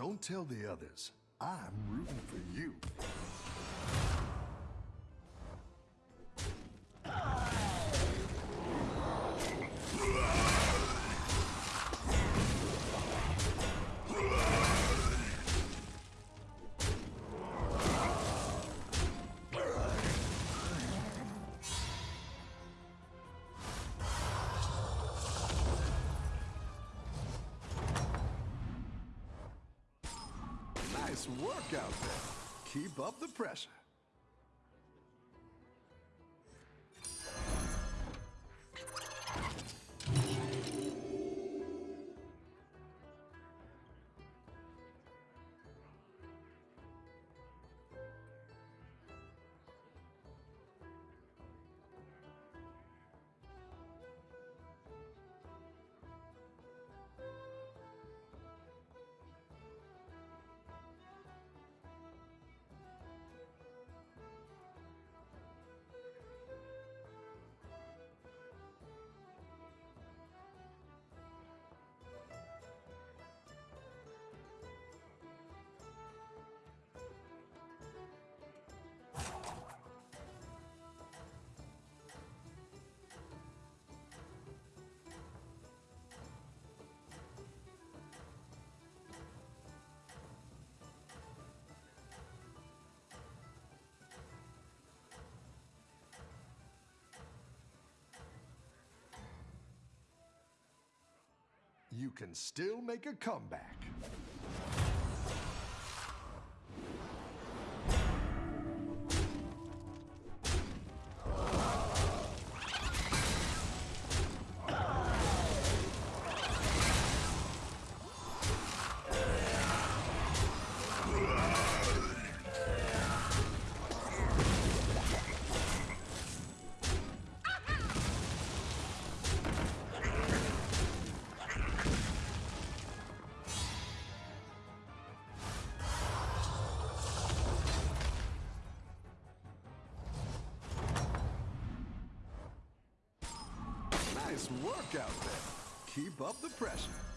don't tell the others. I'm rooting for you. Out there. Keep up the pressure. You can still make a comeback. Nice work out there. Keep up the pressure.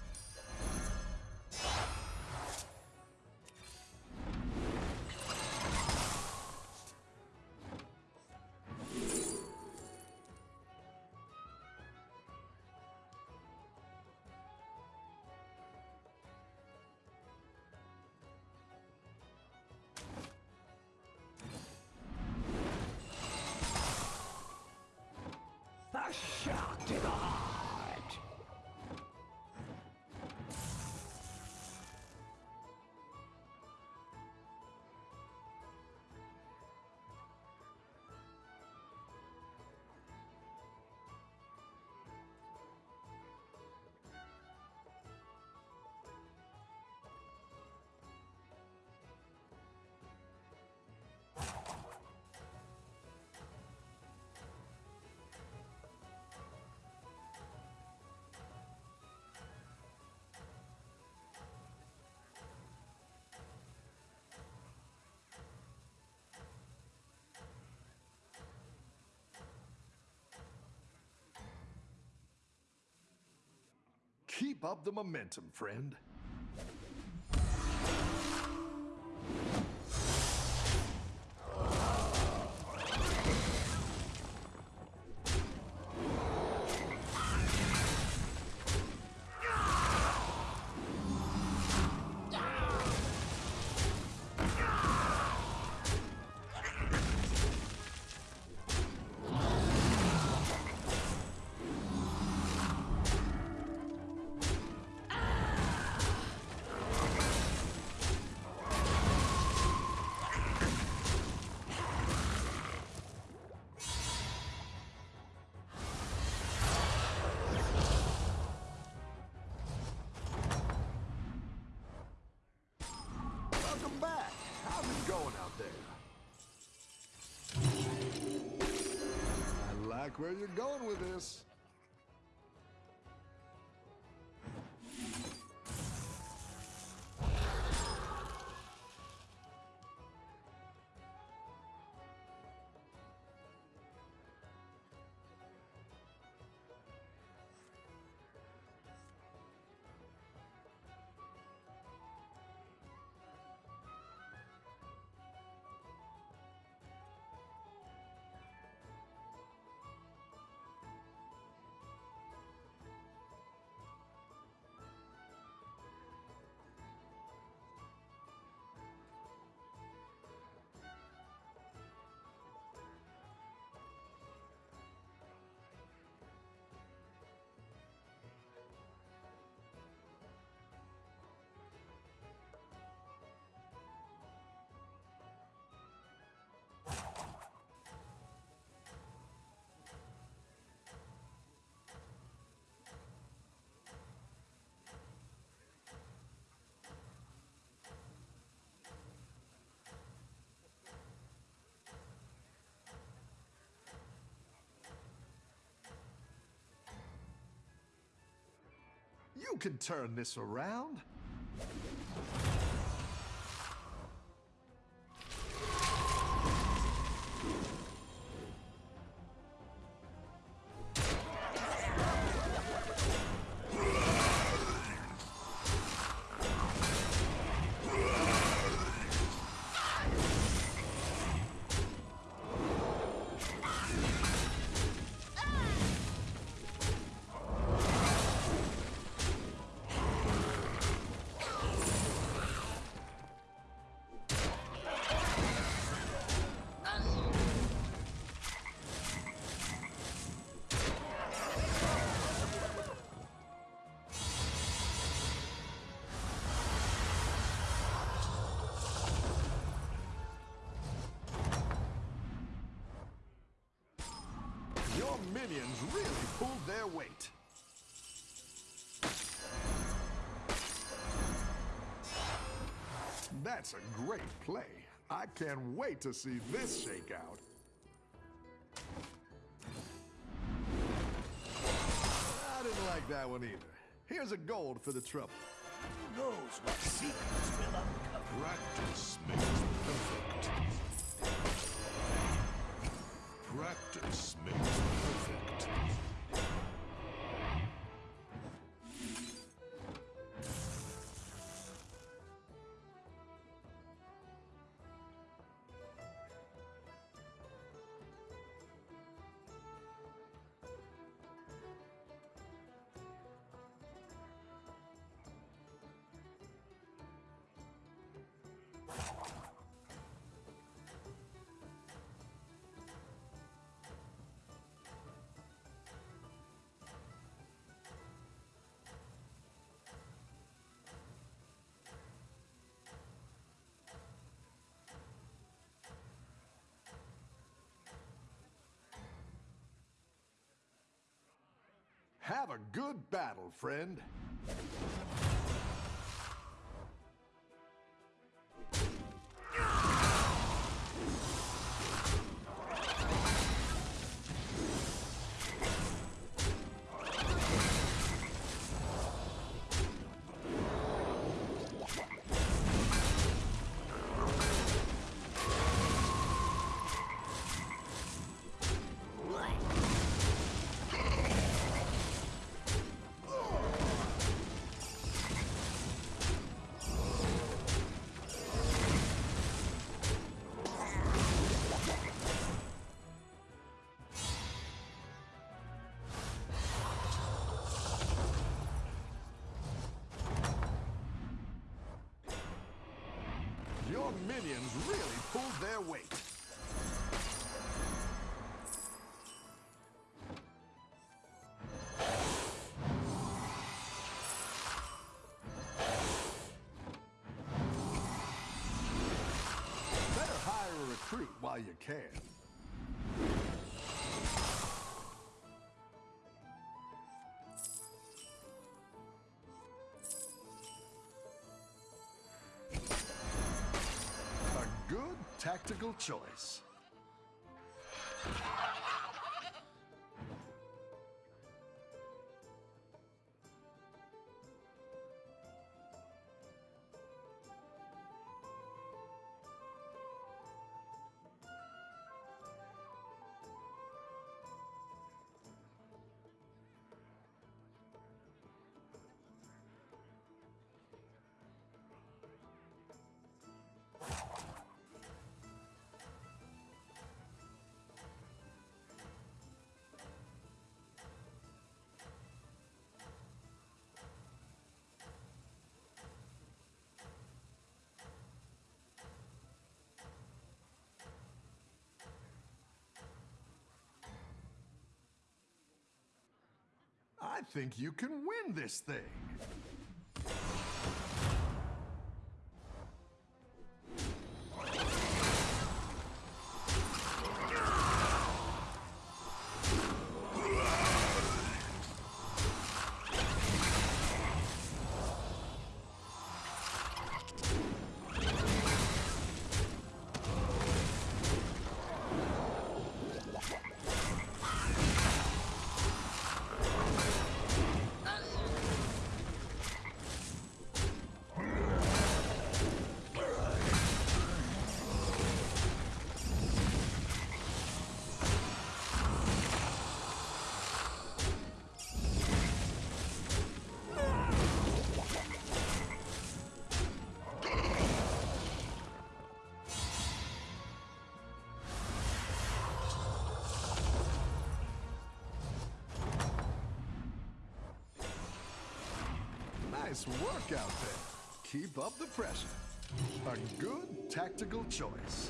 Keep up the momentum, friend. Where you're going with this. You can turn this around. Minions really pulled their weight. That's a great play. I can't wait to see this shake out. I didn't like that one either. Here's a gold for the trouble. Who knows what secrets will uncover? Practice makes perfect. Practice makes perfect. Have a good battle, friend. Minions really pulled their weight. Better hire a recruit while you can. Tactical choice. I think you can win this thing. Nice work out there. Keep up the pressure. A good tactical choice.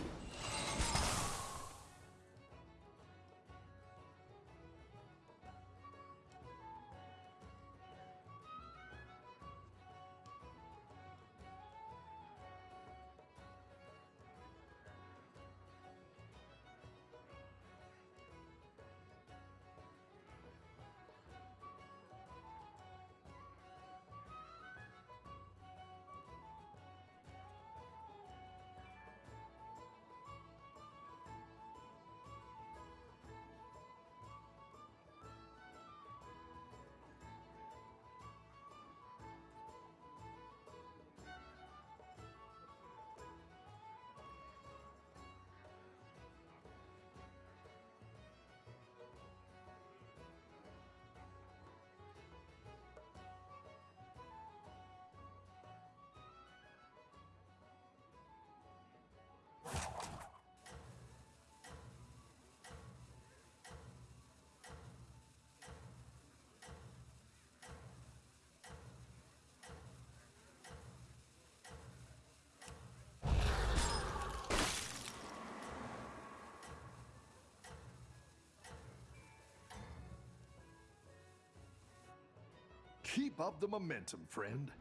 Keep up the momentum, friend.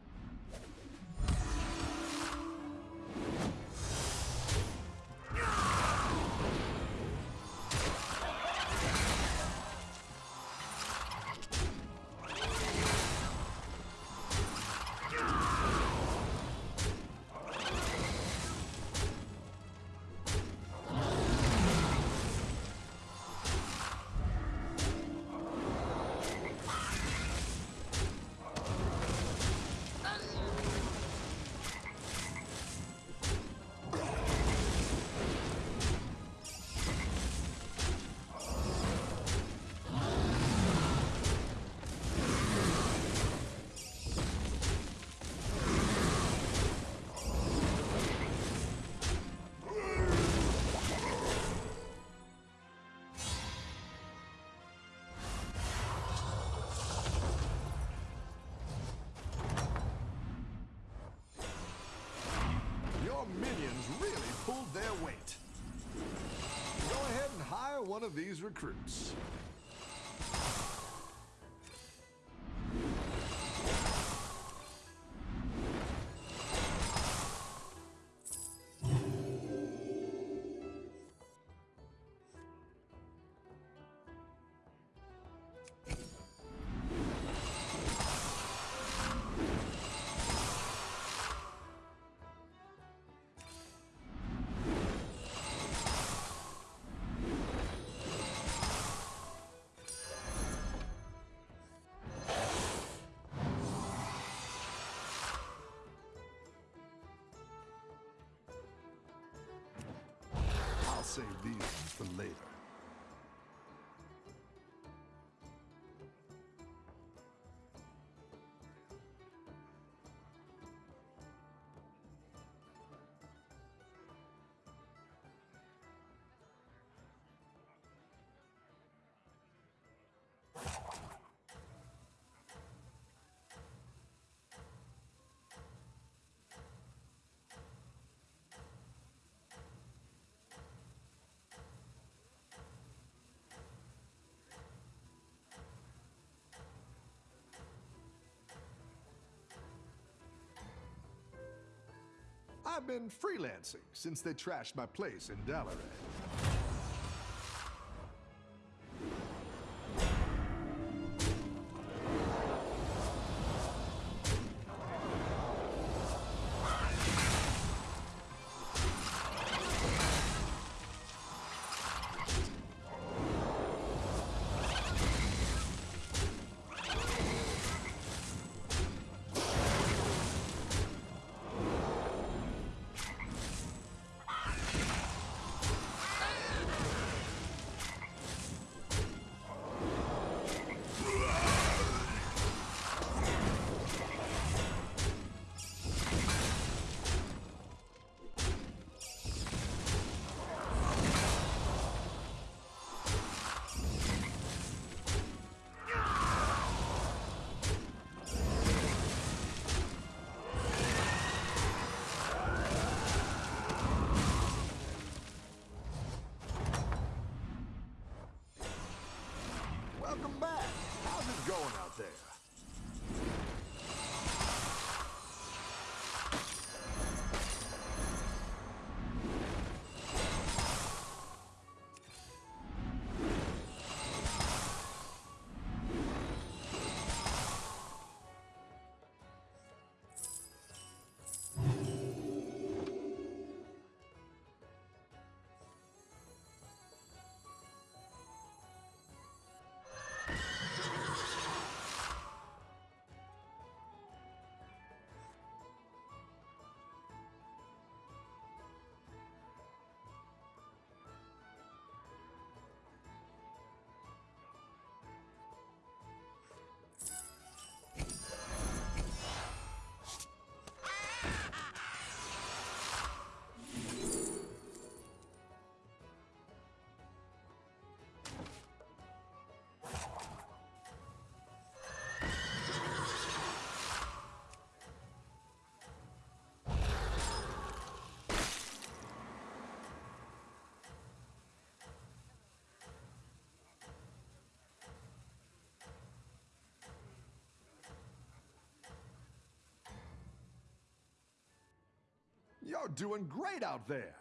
These recruits. Save these ones for later. I've been freelancing since they trashed my place in Dalaran. You're doing great out there.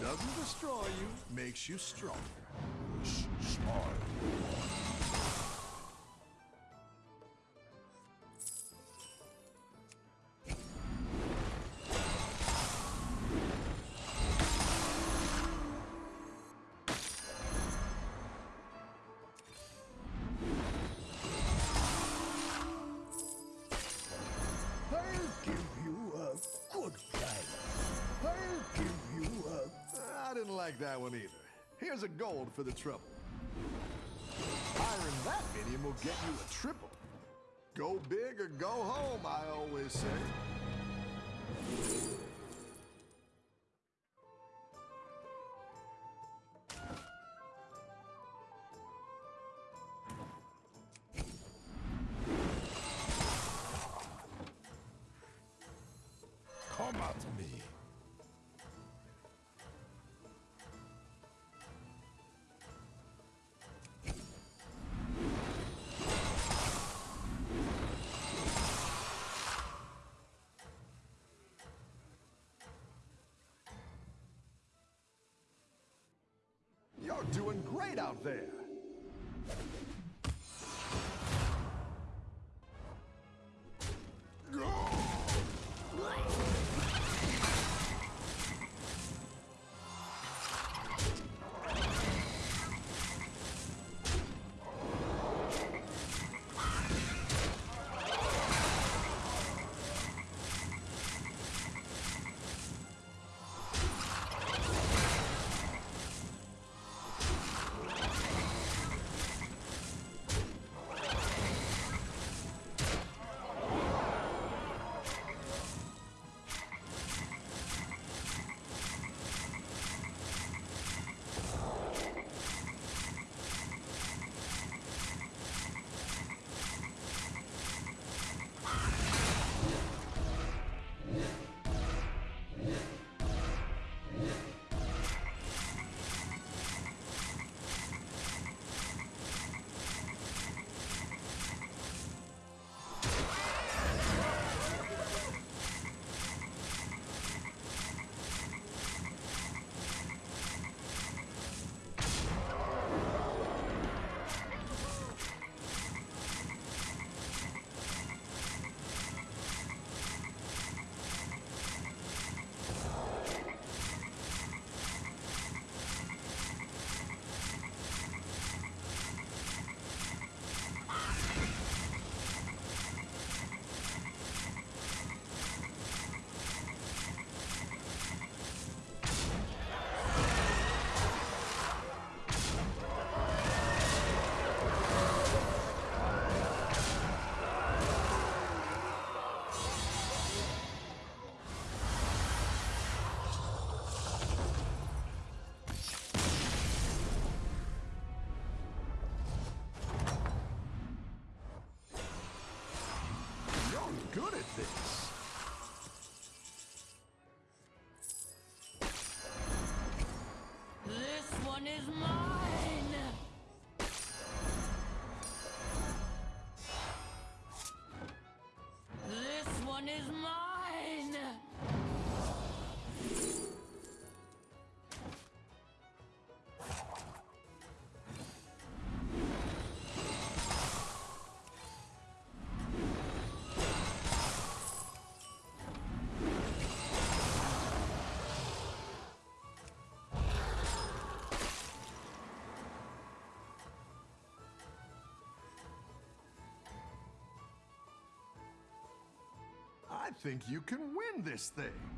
Doesn't destroy you makes you stronger. For the trouble. Hiring that minion will get you a triple. Go big or go home, I always say. come to me. Doing great out there. Is mine! I think you can win this thing.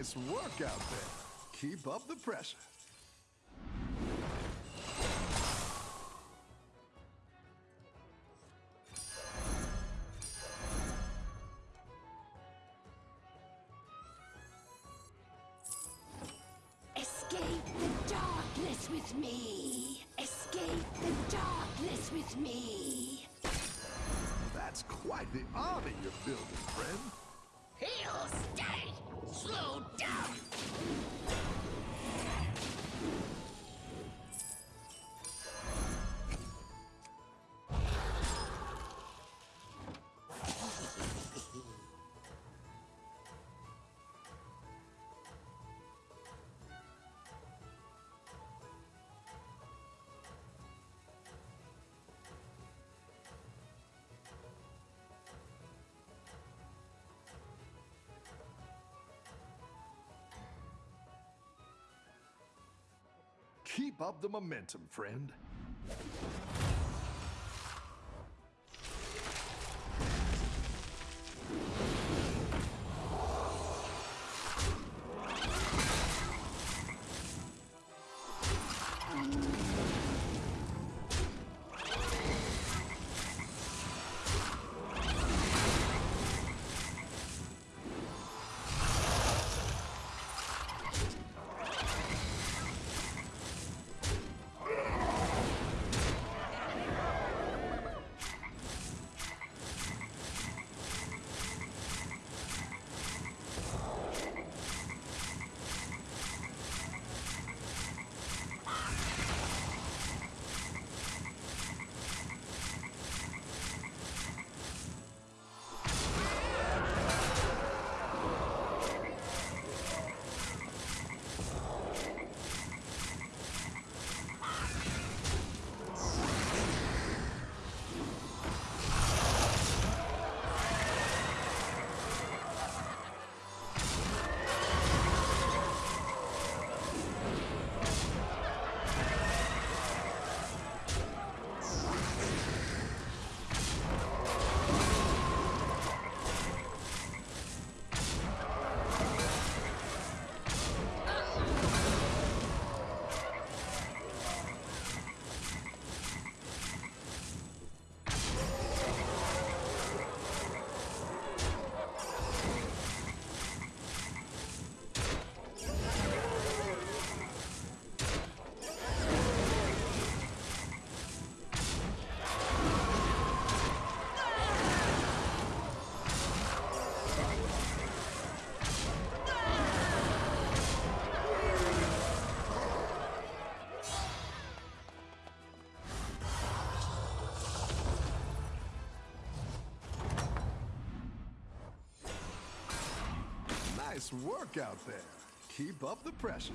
Nice work out there. Keep up the pressure. Keep up the momentum, friend. Nice work out there. Keep up the pressure.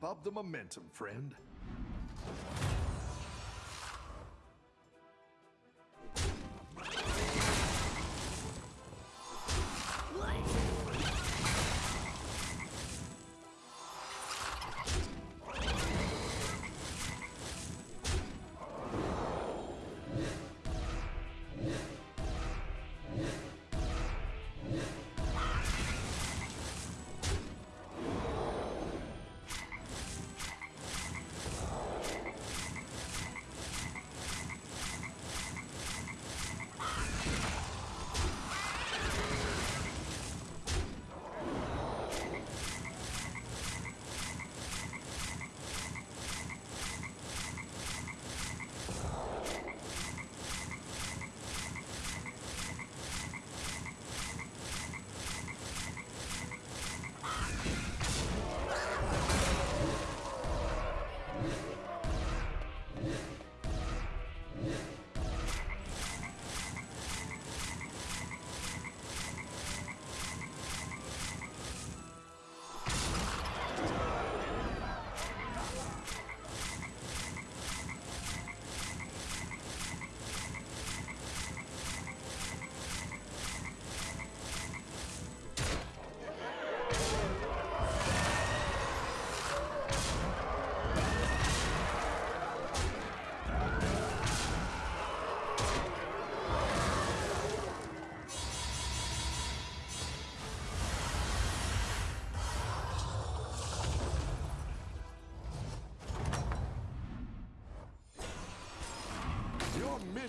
Keep up the momentum, friend.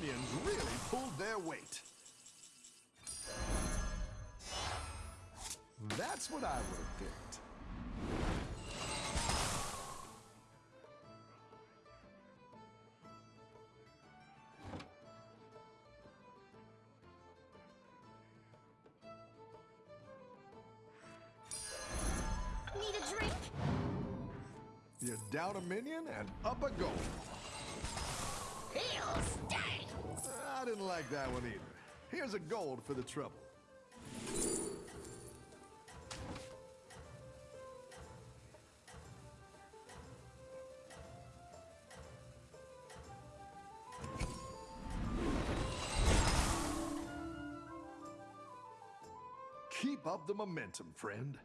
Minions really pulled their weight. That's what I would have picked. Need a drink? You're down a minion and up a goal. He'll stay. I didn't like that one either. Here's a gold for the trouble. Keep up the momentum, friend.